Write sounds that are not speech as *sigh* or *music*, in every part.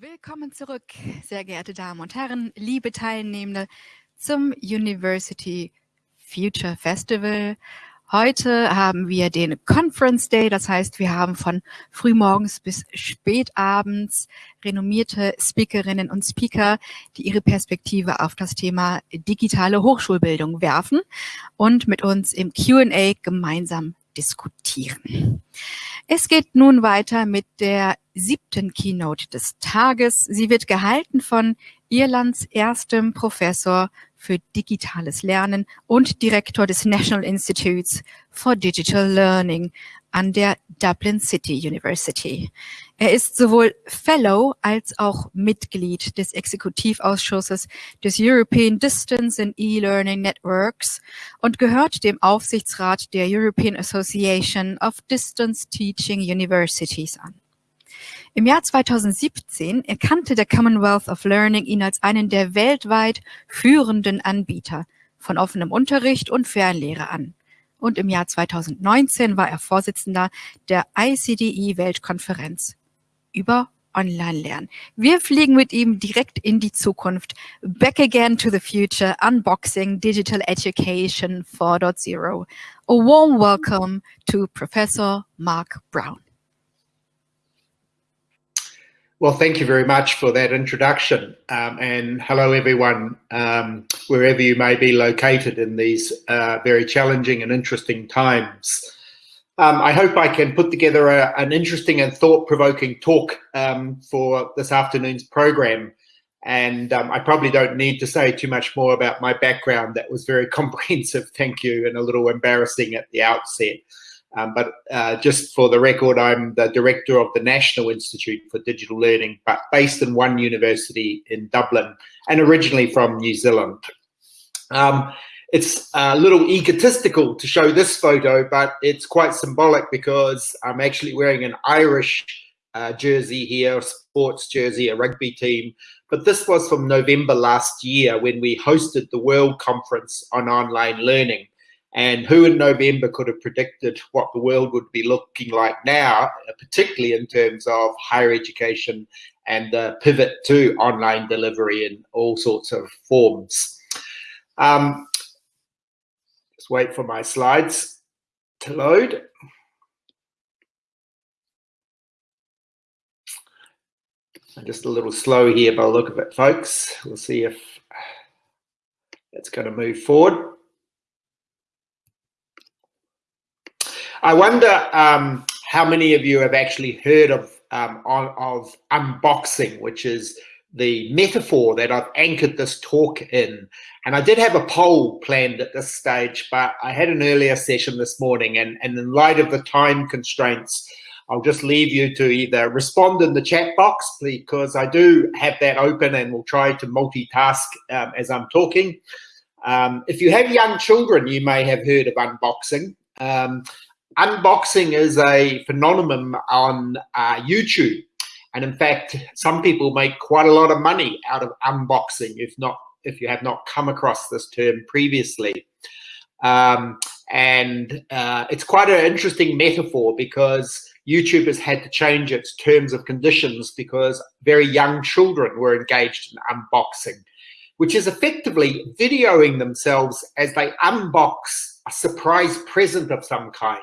Willkommen zurück, sehr geehrte Damen und Herren, liebe Teilnehmende zum University Future Festival. Heute haben wir den Conference Day, das heißt, wir haben von frühmorgens bis spätabends renommierte Speakerinnen und Speaker, die ihre Perspektive auf das Thema digitale Hochschulbildung werfen und mit uns im Q&A gemeinsam diskutieren. Es geht nun weiter mit der siebten Keynote des Tages. Sie wird gehalten von Irlands erstem Professor für digitales Lernen und Direktor des National Institutes for Digital Learning an der Dublin City University. Er ist sowohl Fellow als auch Mitglied des Exekutivausschusses des European Distance and E-Learning Networks und gehört dem Aufsichtsrat der European Association of Distance Teaching Universities an. Im Jahr 2017 erkannte der Commonwealth of Learning ihn als einen der weltweit führenden Anbieter von offenem Unterricht und Fernlehre an. Und im Jahr 2019 war er Vorsitzender der ICDE-Weltkonferenz über Online-Lernen. Wir fliegen mit ihm direkt in die Zukunft. Back again to the future, unboxing digital education 4.0. A warm welcome to Professor Mark Brown. Well, thank you very much for that introduction. Um, and hello, everyone, um, wherever you may be located in these uh, very challenging and interesting times. Um, I hope I can put together a, an interesting and thought-provoking talk um, for this afternoon's program. And um, I probably don't need to say too much more about my background. That was very *laughs* comprehensive, thank you, and a little embarrassing at the outset. Um, but uh, just for the record, I'm the director of the National Institute for Digital Learning, but based in one university in Dublin and originally from New Zealand. Um, it's a little egotistical to show this photo, but it's quite symbolic because I'm actually wearing an Irish uh, jersey here, a sports jersey, a rugby team. But this was from November last year when we hosted the World Conference on Online Learning. And who in November could have predicted what the world would be looking like now, particularly in terms of higher education and the pivot to online delivery in all sorts of forms. Um, just wait for my slides to load. I'm just a little slow here by the look of it, folks. We'll see if it's going to move forward. I wonder um, how many of you have actually heard of, um, of unboxing, which is the metaphor that I've anchored this talk in. And I did have a poll planned at this stage, but I had an earlier session this morning and, and in light of the time constraints, I'll just leave you to either respond in the chat box because I do have that open and we'll try to multitask um, as I'm talking. Um, if you have young children, you may have heard of unboxing. Um, unboxing is a phenomenon on uh, YouTube. And in fact, some people make quite a lot of money out of unboxing, if not, if you have not come across this term previously. Um, and uh, it's quite an interesting metaphor because YouTube has had to change its terms of conditions because very young children were engaged in unboxing, which is effectively videoing themselves as they unbox a surprise present of some kind.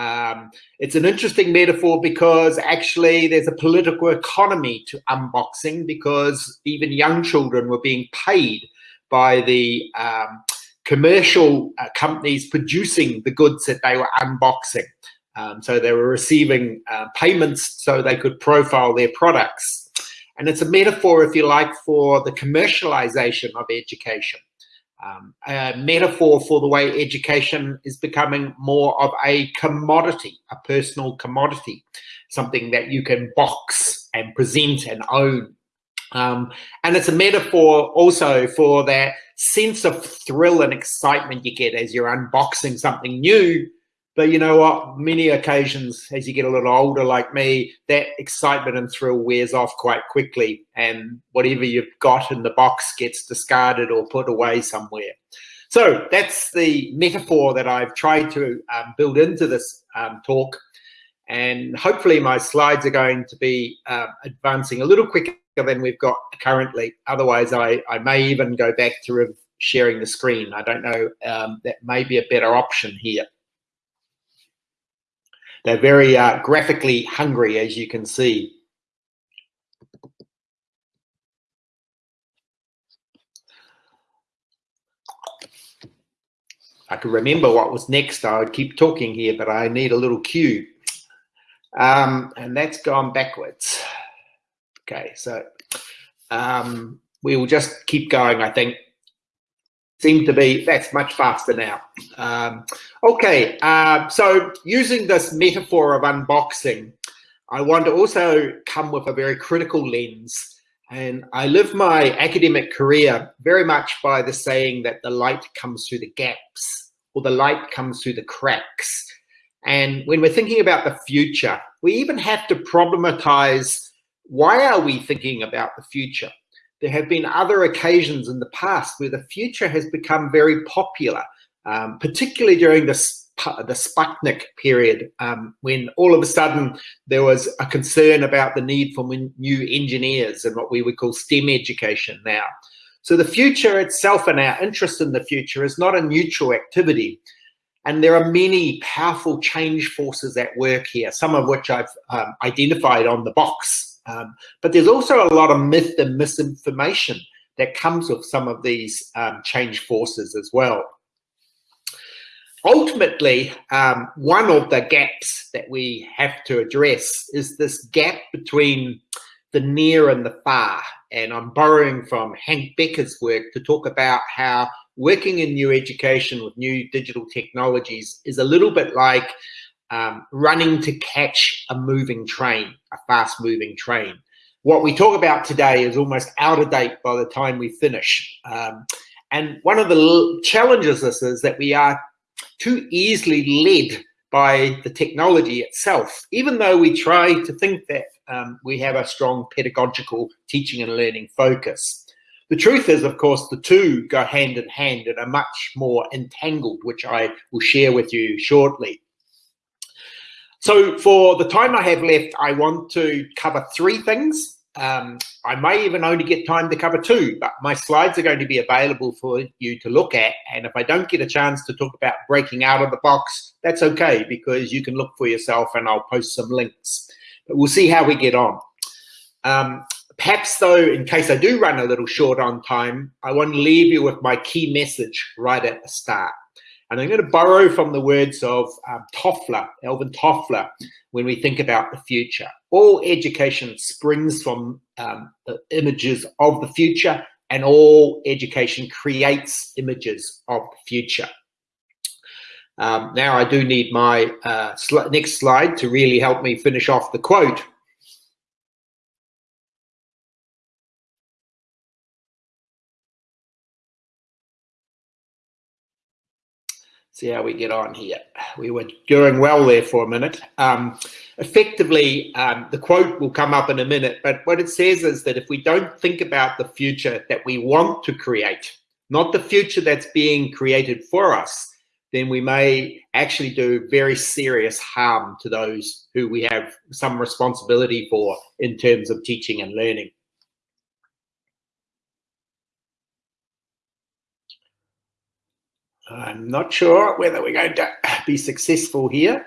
Um, it's an interesting metaphor because actually there's a political economy to unboxing because even young children were being paid by the um, commercial uh, companies producing the goods that they were unboxing. Um, so they were receiving uh, payments so they could profile their products. And it's a metaphor, if you like, for the commercialization of education um, a metaphor for the way education is becoming more of a commodity, a personal commodity, something that you can box and present and own. Um, and it's a metaphor also for that sense of thrill and excitement you get as you're unboxing something new but you know what? Many occasions, as you get a little older like me, that excitement and thrill wears off quite quickly, and whatever you've got in the box gets discarded or put away somewhere. So that's the metaphor that I've tried to um, build into this um, talk. and hopefully my slides are going to be uh, advancing a little quicker than we've got currently. Otherwise, I, I may even go back to sharing the screen. I don't know, um, that may be a better option here. They're very uh, graphically hungry, as you can see. I can remember what was next. I would keep talking here, but I need a little cue. Um, and that's gone backwards. Okay, so um, we will just keep going, I think. Seem to be, that's much faster now. Um, okay, uh, so using this metaphor of unboxing, I want to also come with a very critical lens. And I live my academic career very much by the saying that the light comes through the gaps or the light comes through the cracks. And when we're thinking about the future, we even have to problematize why are we thinking about the future? There have been other occasions in the past where the future has become very popular, um, particularly during the, the Sputnik period, um, when all of a sudden there was a concern about the need for new engineers and what we would call STEM education now. So the future itself and our interest in the future is not a neutral activity. And there are many powerful change forces at work here, some of which I've um, identified on the box um, but there's also a lot of myth and misinformation that comes with some of these um, change forces as well. Ultimately, um, one of the gaps that we have to address is this gap between the near and the far. And I'm borrowing from Hank Becker's work to talk about how working in new education with new digital technologies is a little bit like um, running to catch a moving train, a fast moving train. What we talk about today is almost out of date by the time we finish. Um, and one of the challenges this is that we are too easily led by the technology itself, even though we try to think that um, we have a strong pedagogical teaching and learning focus. The truth is, of course, the two go hand in hand and are much more entangled, which I will share with you shortly. So for the time I have left, I want to cover three things. Um, I may even only get time to cover two, but my slides are going to be available for you to look at. And if I don't get a chance to talk about breaking out of the box, that's okay, because you can look for yourself and I'll post some links. But we'll see how we get on. Um, perhaps though, in case I do run a little short on time, I want to leave you with my key message right at the start. And I'm going to borrow from the words of um, Toffler, Alvin Toffler, when we think about the future. All education springs from um, the images of the future and all education creates images of the future. Um, now I do need my uh, sl next slide to really help me finish off the quote. See how we get on here. We were doing well there for a minute. Um, effectively, um, the quote will come up in a minute, but what it says is that if we don't think about the future that we want to create, not the future that's being created for us, then we may actually do very serious harm to those who we have some responsibility for in terms of teaching and learning. I'm not sure whether we're going to be successful here.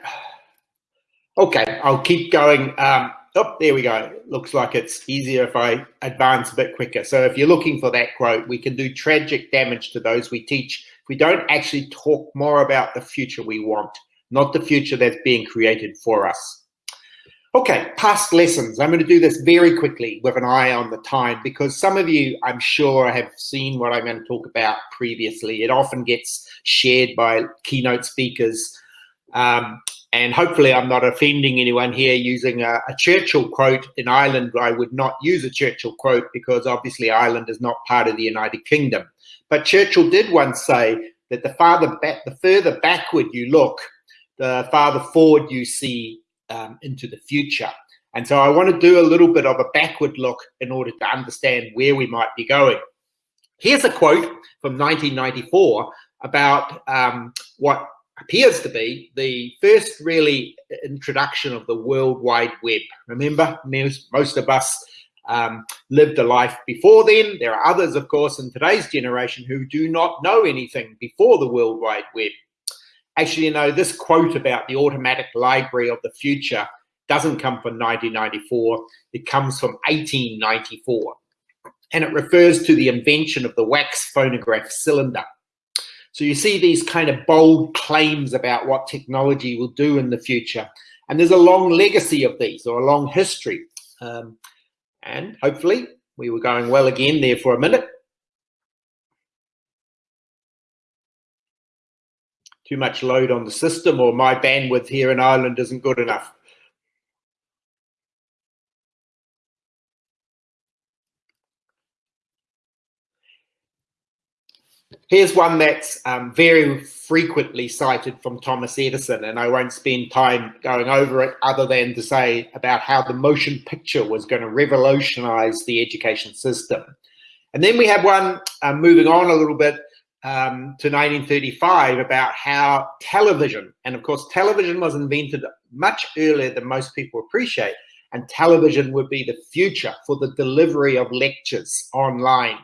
Okay, I'll keep going. Um, oh, there we go. Looks like it's easier if I advance a bit quicker. So if you're looking for that quote, we can do tragic damage to those we teach if we don't actually talk more about the future we want, not the future that's being created for us. Okay, past lessons. I'm going to do this very quickly with an eye on the time because some of you, I'm sure, have seen what I'm going to talk about previously. It often gets shared by keynote speakers. Um, and hopefully I'm not offending anyone here using a, a, Churchill quote. In Ireland, I would not use a Churchill quote because obviously Ireland is not part of the United Kingdom. But Churchill did once say that the, farther back, the further backward you look, the farther forward you see um, into the future. And so I want to do a little bit of a backward look in order to understand where we might be going. Here's a quote from 1994 about um, what appears to be the first really introduction of the World Wide Web. Remember, most, of us um, lived a life before then. There are others, of course, in today's generation who do not know anything before the World Wide Web. Actually, you know, this quote about the automatic library of the future doesn't come from 1994. It comes from 1894. And it refers to the invention of the wax phonograph cylinder. So you see these kind of bold claims about what technology will do in the future. And there's a long legacy of these or a long history. Um, and hopefully we were going well again there for a minute. Too much load on the system or my bandwidth here in Ireland isn't good enough. Here's one that's um, very frequently cited from Thomas Edison, and I won't spend time going over it other than to say about how the motion picture was going to revolutionize the education system. And then we have one uh, moving on a little bit um, to 1935 about how television, and of course, television was invented much earlier than most people appreciate, and television would be the future for the delivery of lectures online.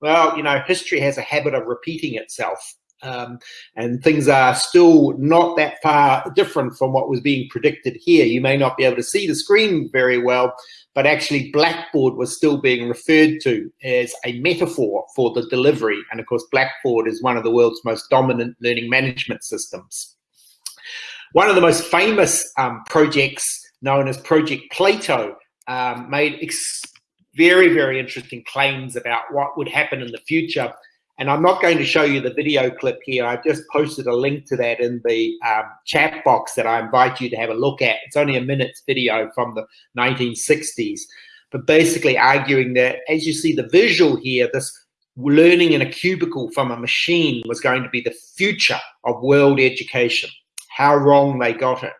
Well, you know, history has a habit of repeating itself. Um, and things are still not that far different from what was being predicted here. You may not be able to see the screen very well, but actually Blackboard was still being referred to as a metaphor for the delivery. And of course, Blackboard is one of the world's most dominant learning management systems. One of the most famous um, projects known as Project Plato um, made very, very interesting claims about what would happen in the future. And I'm not going to show you the video clip here. I've just posted a link to that in the um, chat box that I invite you to have a look at. It's only a minute's video from the 1960s, but basically arguing that as you see the visual here, this learning in a cubicle from a machine was going to be the future of world education. How wrong they got it.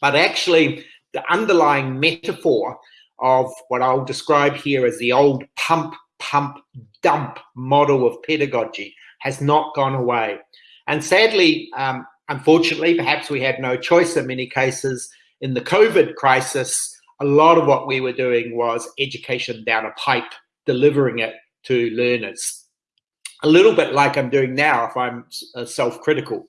But actually, the underlying metaphor of what I'll describe here as the old pump, pump, dump model of pedagogy has not gone away. And sadly, um, unfortunately, perhaps we had no choice in many cases. In the COVID crisis, a lot of what we were doing was education down a pipe, delivering it to learners. A little bit like I'm doing now if I'm uh, self-critical.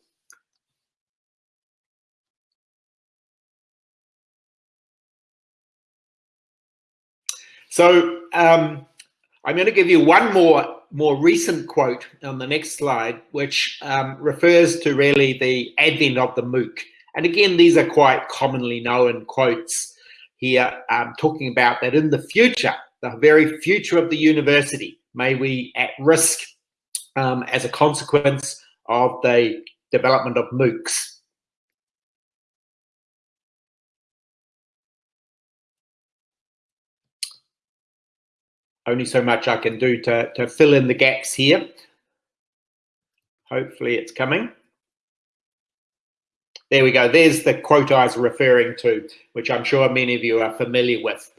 So um, I'm going to give you one more more recent quote on the next slide, which um, refers to really the advent of the MOOC. And again, these are quite commonly known quotes here, um, talking about that in the future, the very future of the university, may we at risk um, as a consequence of the development of MOOCs. Only so much I can do to, to fill in the gaps here. Hopefully it's coming. There we go. There's the quote I was referring to, which I'm sure many of you are familiar with.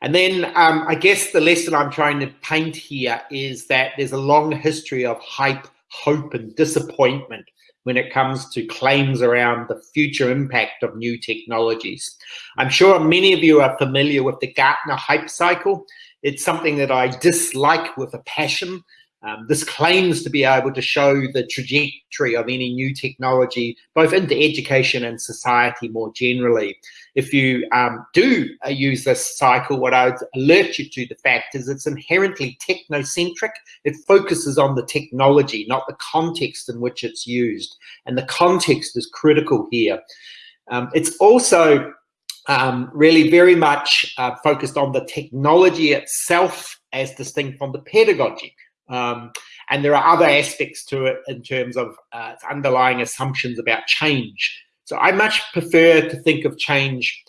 And then um, I guess the lesson I'm trying to paint here is that there's a long history of hype, hope, and disappointment when it comes to claims around the future impact of new technologies. I'm sure many of you are familiar with the Gartner hype cycle. It's something that I dislike with a passion. Um, this claims to be able to show the trajectory of any new technology, both into education and society more generally. If you um, do uh, use this cycle, what I would alert you to the fact is it's inherently technocentric. It focuses on the technology, not the context in which it's used. And the context is critical here. Um, it's also um, really very much uh, focused on the technology itself as distinct from the pedagogy. Um, and there are other aspects to it in terms of uh, underlying assumptions about change. So I much prefer to think of change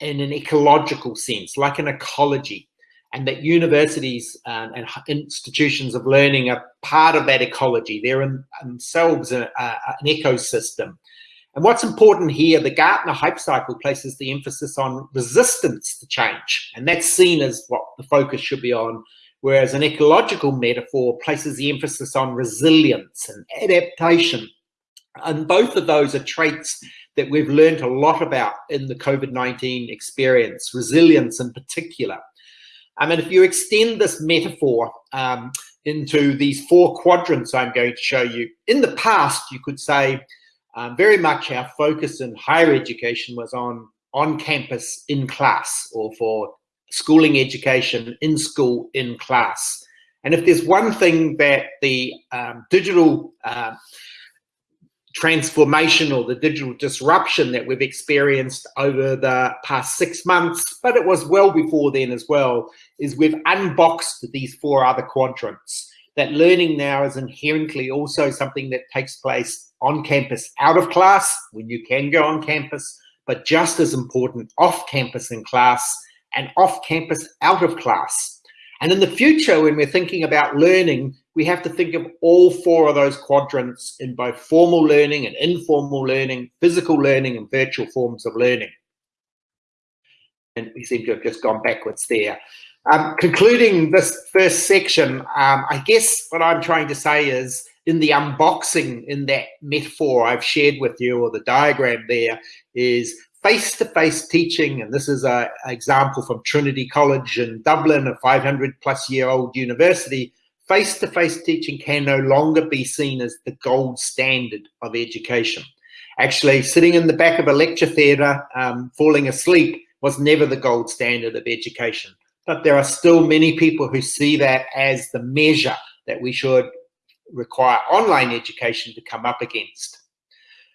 in an ecological sense, like an ecology, and that universities uh, and institutions of learning are part of that ecology. They're in themselves a, a, an ecosystem. And what's important here, the Gartner hype cycle places the emphasis on resistance to change. And that's seen as what the focus should be on. Whereas an ecological metaphor places the emphasis on resilience and adaptation. And both of those are traits that we've learned a lot about in the COVID-19 experience, resilience in particular. I mean, if you extend this metaphor um, into these four quadrants I'm going to show you, in the past, you could say um, very much our focus in higher education was on on campus in class or for schooling education in school in class. And if there's one thing that the um, digital uh, transformation or the digital disruption that we've experienced over the past six months, but it was well before then as well, is we've unboxed these four other quadrants. That learning now is inherently also something that takes place on campus out of class, when you can go on campus, but just as important off campus in class and off campus out of class. And in the future, when we're thinking about learning, we have to think of all four of those quadrants in both formal learning and informal learning, physical learning and virtual forms of learning. And we seem to have just gone backwards there. Um, concluding this first section, um, I guess what I'm trying to say is in the unboxing, in that metaphor I've shared with you, or the diagram there, is face-to-face -face teaching, and this is an example from Trinity College in Dublin, a 500 plus year old university, face-to-face -face teaching can no longer be seen as the gold standard of education. Actually, sitting in the back of a lecture theatre, um, falling asleep, was never the gold standard of education. But there are still many people who see that as the measure that we should require online education to come up against.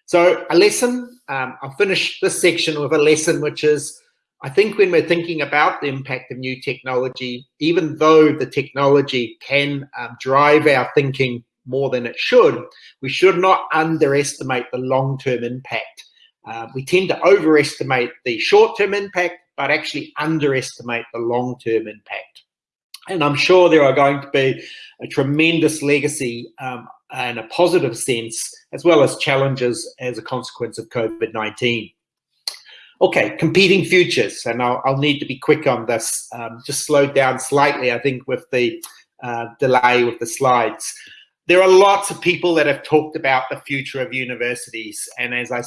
So a lesson, um, I'll finish this section with a lesson, which is I think when we're thinking about the impact of new technology, even though the technology can um, drive our thinking more than it should, we should not underestimate the long-term impact. Uh, we tend to overestimate the short-term impact, but actually underestimate the long-term impact. And I'm sure there are going to be a tremendous legacy um, and a positive sense, as well as challenges as a consequence of COVID-19. Okay, competing futures, and I'll, I'll, need to be quick on this. Um, just slowed down slightly, I think, with the uh, delay with the slides. There are lots of people that have talked about the future of universities, and as I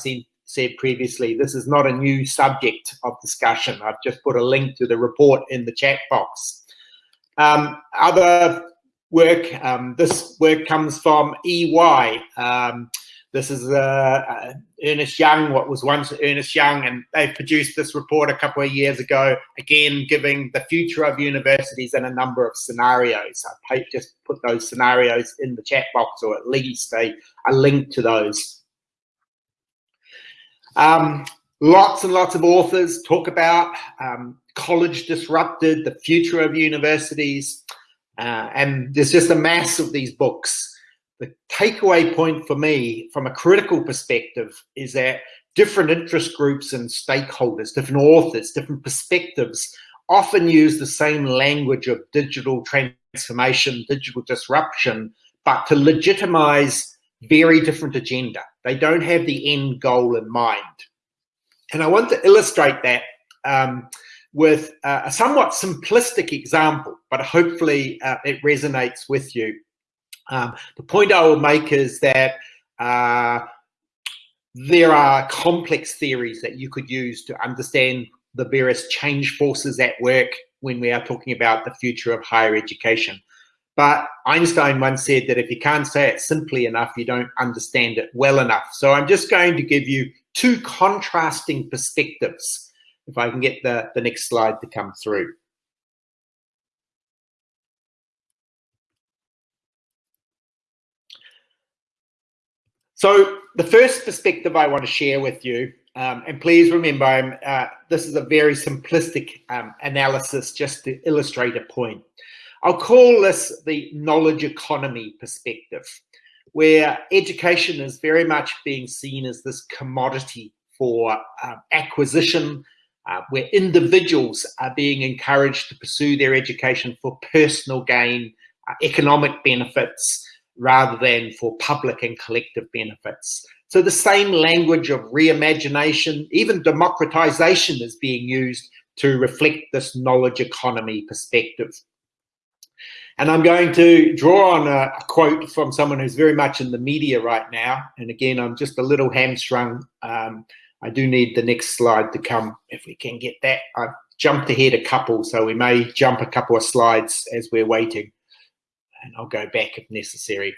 said previously, this is not a new subject of discussion. I've just put a link to the report in the chat box. Um, other work, um, this work comes from EY. Um, this is uh, uh, Ernst Young, what was once Ernest Young, and they produced this report a couple of years ago, again, giving the future of universities in a number of scenarios. I just put those scenarios in the chat box, or at least a, a link to those. Um, lots and lots of authors talk about um, college disrupted, the future of universities, uh, and there's just a mass of these books the takeaway point for me from a critical perspective is that different interest groups and stakeholders, different authors, different perspectives often use the same language of digital transformation, digital disruption, but to legitimize very different agenda. They don't have the end goal in mind. And I want to illustrate that um, with uh, a somewhat simplistic example, but hopefully uh, it resonates with you. Um, the point I will make is that uh, there are complex theories that you could use to understand the various change forces at work when we are talking about the future of higher education. But Einstein once said that if you can't say it simply enough, you don't understand it well enough. So I'm just going to give you two contrasting perspectives. If I can get the, the next slide to come through. So the first perspective I want to share with you, um, and please remember, uh, this is a very simplistic um, analysis just to illustrate a point. I'll call this the knowledge economy perspective, where education is very much being seen as this commodity for uh, acquisition, uh, where individuals are being encouraged to pursue their education for personal gain, uh, economic benefits, rather than for public and collective benefits. So the same language of reimagination, even democratization is being used to reflect this knowledge economy perspective. And I'm going to draw on a, quote from someone who's very much in the media right now. And again, I'm just a little hamstrung um, I do need the next slide to come if we can get that. I've jumped ahead a couple, so we may jump a couple of slides as we're waiting. And I'll go back if necessary.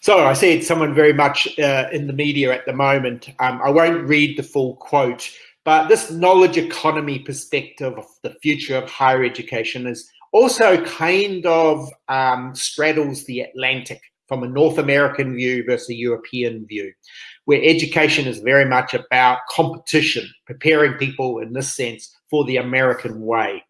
So I said someone very much uh, in the media at the moment. Um, I won't read the full quote, but this knowledge economy perspective of the future of higher education is also kind of um, straddles the Atlantic from a North American view versus a European view, where education is very much about competition, preparing people in this sense for the American way.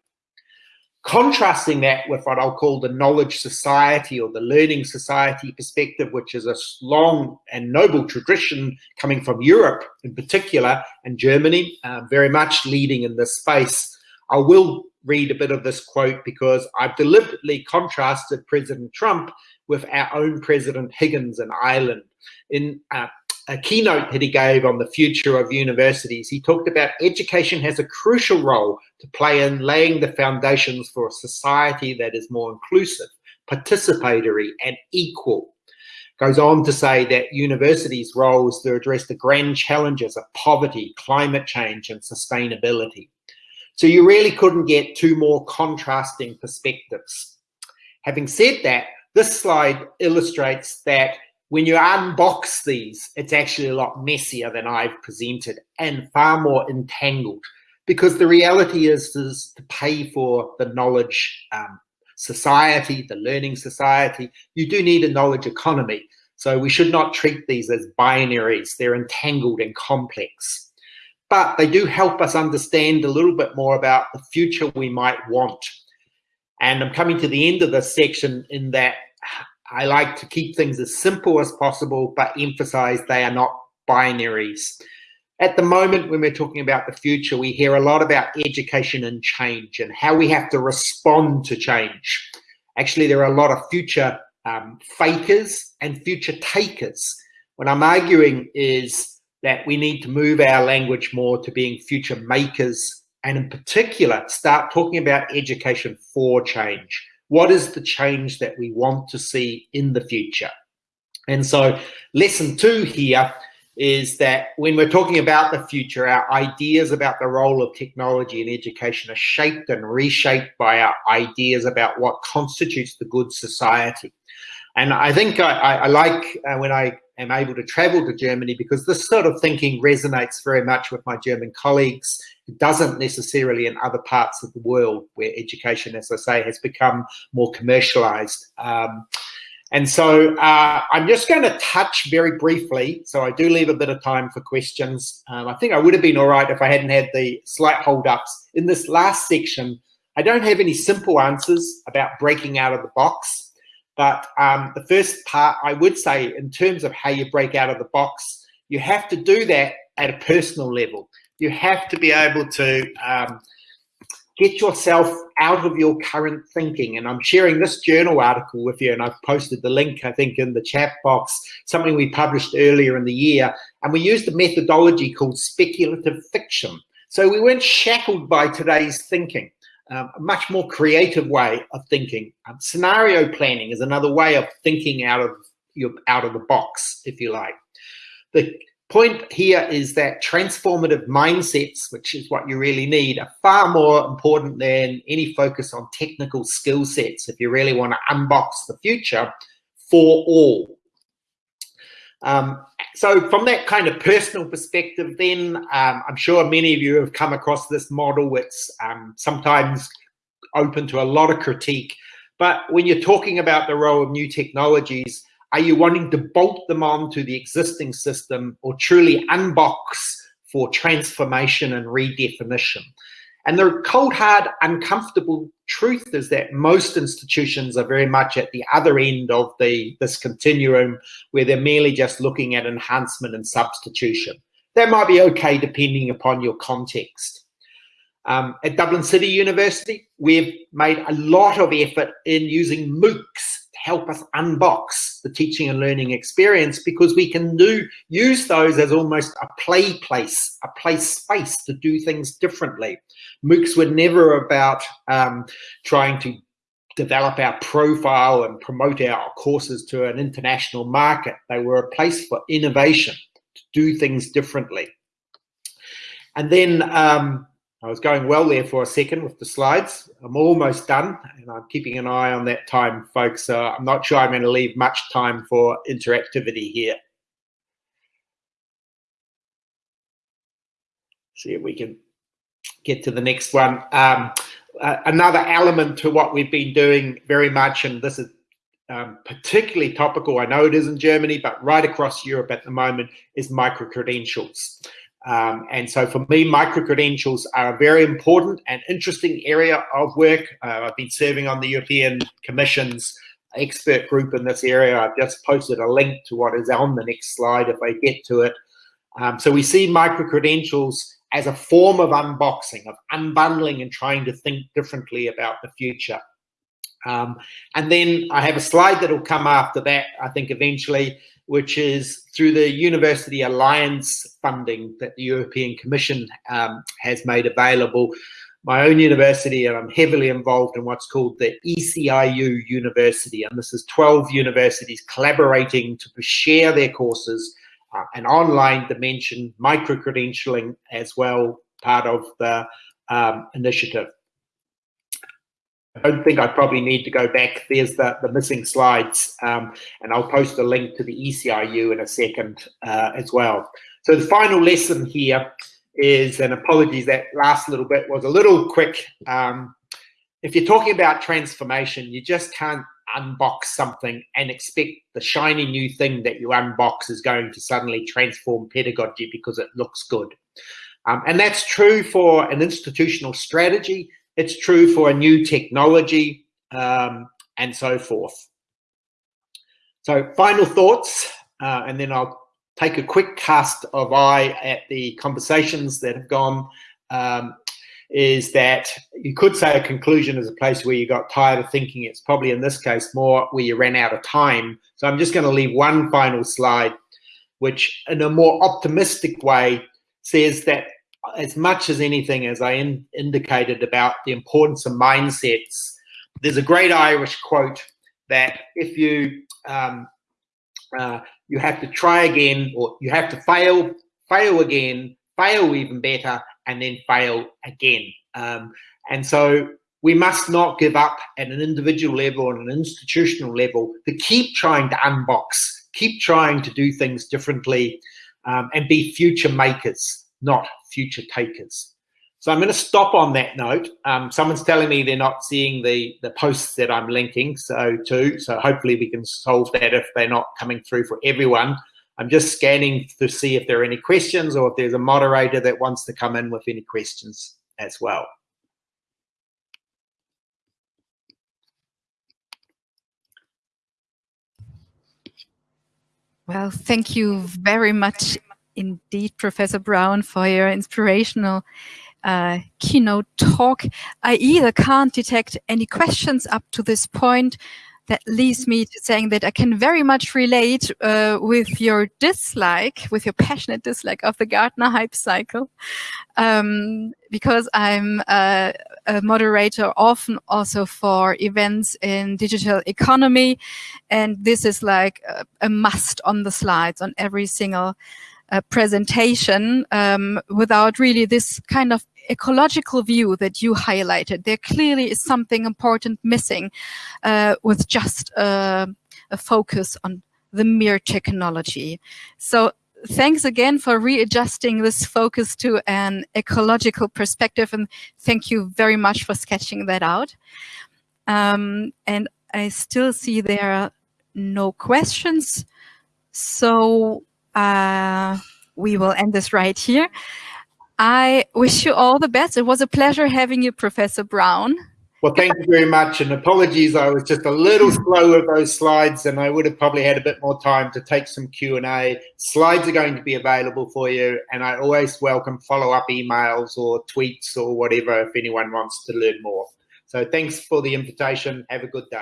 Contrasting that with what I'll call the knowledge society or the learning society perspective, which is a long and noble tradition coming from Europe in particular and Germany, uh, very much leading in this space. I will read a bit of this quote because I've deliberately contrasted President Trump with our own President Higgins in Ireland. In uh, a keynote that he gave on the future of universities, he talked about education has a crucial role to play in laying the foundations for a society that is more inclusive, participatory, and equal. Goes on to say that universities' role is to address the grand challenges of poverty, climate change, and sustainability. So you really couldn't get two more contrasting perspectives. Having said that, this slide illustrates that when you unbox these, it's actually a lot messier than I've presented and far more entangled because the reality is, is to pay for the knowledge um, society, the learning society, you do need a knowledge economy. So we should not treat these as binaries. They're entangled and complex. But they do help us understand a little bit more about the future we might want. And I'm coming to the end of this section in that I like to keep things as simple as possible, but emphasize they are not binaries. At the moment, when we're talking about the future, we hear a lot about education and change and how we have to respond to change. Actually, there are a lot of future um, fakers and future takers. What I'm arguing is that we need to move our language more to being future makers and in particular, start talking about education for change what is the change that we want to see in the future? And so lesson two here is that when we're talking about the future, our ideas about the role of technology in education are shaped and reshaped by our ideas about what constitutes the good society. And I think I, I like uh, when I am able to travel to Germany because this sort of thinking resonates very much with my German colleagues. It doesn't necessarily in other parts of the world where education, as I say, has become more commercialized. Um, and so uh, I'm just going to touch very briefly, so I do leave a bit of time for questions. Um, I think I would have been all right if I hadn't had the slight hold-ups. In this last section, I don't have any simple answers about breaking out of the box. But um, the first part, I would say, in terms of how you break out of the box, you have to do that at a personal level. You have to be able to um, get yourself out of your current thinking. And I'm sharing this journal article with you, and I've posted the link, I think, in the chat box, something we published earlier in the year. And we used a methodology called speculative fiction. So we weren't shackled by today's thinking um, a much more creative way of thinking. Um, scenario planning is another way of thinking out of your out of the box, if you like. The point here is that transformative mindsets, which is what you really need, are far more important than any focus on technical skill sets if you really want to unbox the future for all. Um, so from that kind of personal perspective, then um, I'm sure many of you have come across this model. It's um, sometimes open to a lot of critique. But when you're talking about the role of new technologies, are you wanting to bolt them on to the existing system or truly unbox for transformation and redefinition? And the cold, hard, uncomfortable truth is that most institutions are very much at the other end of the this continuum where they're merely just looking at enhancement and substitution. That might be okay depending upon your context. Um, at Dublin City University, we've made a lot of effort in using MOOCs help us unbox the teaching and learning experience because we can do use those as almost a play place, a play space to do things differently. MOOCs were never about um, trying to develop our profile and promote our courses to an international market. They were a place for innovation, to do things differently. And then um, I was going well there for a second with the slides. I'm almost done and I'm keeping an eye on that time, folks. I'm not sure I'm going to leave much time for interactivity here. See if we can get to the next one. Um, uh, another element to what we've been doing very much, and this is um, particularly topical, I know it is in Germany, but right across Europe at the moment, is micro-credentials. Um, and so for me, micro-credentials are a very important and interesting area of work. Uh, I've been serving on the European Commission's expert group in this area. I've just posted a link to what is on the next slide if I get to it. Um, so we see micro-credentials as a form of unboxing, of unbundling and trying to think differently about the future. Um, and then I have a slide that will come after that, I think eventually, which is through the University Alliance funding that the European Commission um, has made available. My own university, and I'm heavily involved in what's called the ECIU University, and this is 12 universities collaborating to share their courses, uh, an online dimension, micro-credentialing as well, part of the um, initiative. I don't think I probably need to go back. There's the, the missing slides, um, and I'll post a link to the ECIU in a second uh, as well. So the final lesson here is, and apologies, that last little bit was a little quick. Um, if you're talking about transformation, you just can't unbox something and expect the shiny new thing that you unbox is going to suddenly transform pedagogy because it looks good. Um, and that's true for an institutional strategy. It's true for a new technology um, and so forth. So final thoughts, uh, and then I'll take a quick cast of eye at the conversations that have gone, um, is that you could say a conclusion is a place where you got tired of thinking. It's probably in this case more where you ran out of time. So I'm just going to leave one final slide, which in a more optimistic way says that as much as anything, as I in, indicated about the importance of mindsets, there's a great Irish quote that if you um, uh, you have to try again, or you have to fail, fail again, fail even better, and then fail again. Um, and so we must not give up at an individual level and an institutional level to keep trying to unbox, keep trying to do things differently, um, and be future makers not future takers. So I'm going to stop on that note. Um, someone's telling me they're not seeing the, the posts that I'm linking so to, so hopefully we can solve that if they're not coming through for everyone. I'm just scanning to see if there are any questions or if there's a moderator that wants to come in with any questions as well. Well, thank you very much indeed, Professor Brown, for your inspirational uh, keynote talk. I either can't detect any questions up to this point that leads me to saying that I can very much relate uh, with your dislike, with your passionate dislike of the Gartner hype cycle, um, because I'm uh, a moderator often also for events in digital economy, and this is like a, a must on the slides on every single presentation um, without really this kind of ecological view that you highlighted. There clearly is something important missing uh, with just uh, a focus on the mere technology. So thanks again for readjusting this focus to an ecological perspective and thank you very much for sketching that out. Um, and I still see there are no questions. So uh, we will end this right here. I wish you all the best. It was a pleasure having you, Professor Brown. Well, thank you very much. And apologies, I was just a little *laughs* slow with those slides and I would have probably had a bit more time to take some Q&A. Slides are going to be available for you. And I always welcome follow-up emails or tweets or whatever if anyone wants to learn more. So thanks for the invitation. Have a good day.